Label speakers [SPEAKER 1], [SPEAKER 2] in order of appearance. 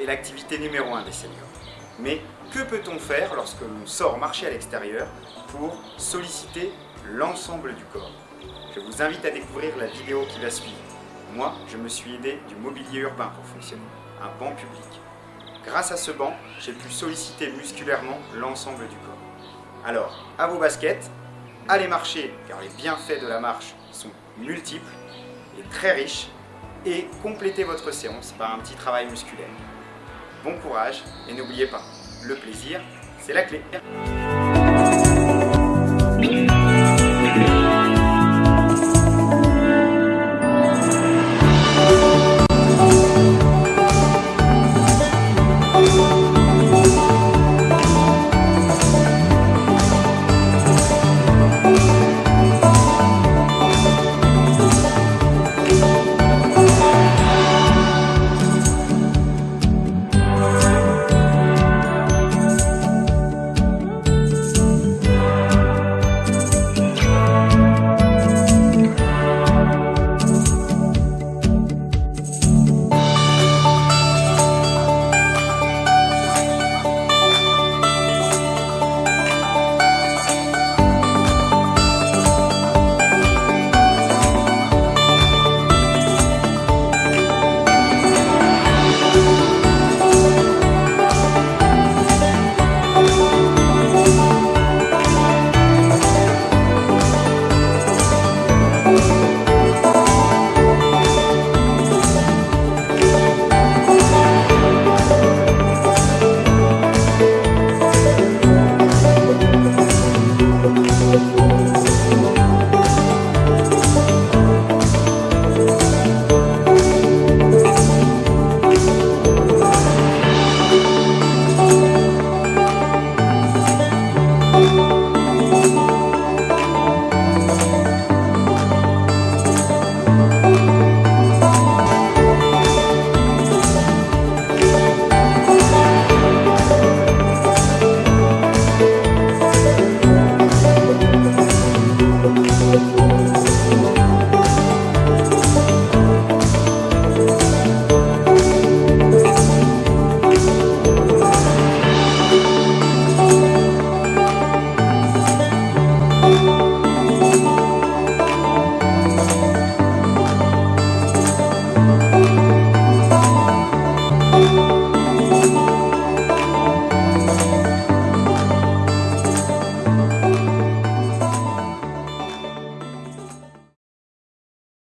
[SPEAKER 1] est l'activité numéro un des seniors. Mais que peut-on faire lorsque l'on sort marcher à l'extérieur pour solliciter l'ensemble du corps? Je vous invite à découvrir la vidéo qui va suivre. Moi, je me suis aidé du mobilier urbain pour fonctionner, un banc public. Grâce à ce banc, j'ai pu solliciter musculairement l'ensemble du corps. Alors, à vos baskets, allez marcher, car les bienfaits de la marche sont multiples et très riches, et complétez votre séance par un petit travail musculaire. Bon courage, et n'oubliez pas, le plaisir, c'est la clé.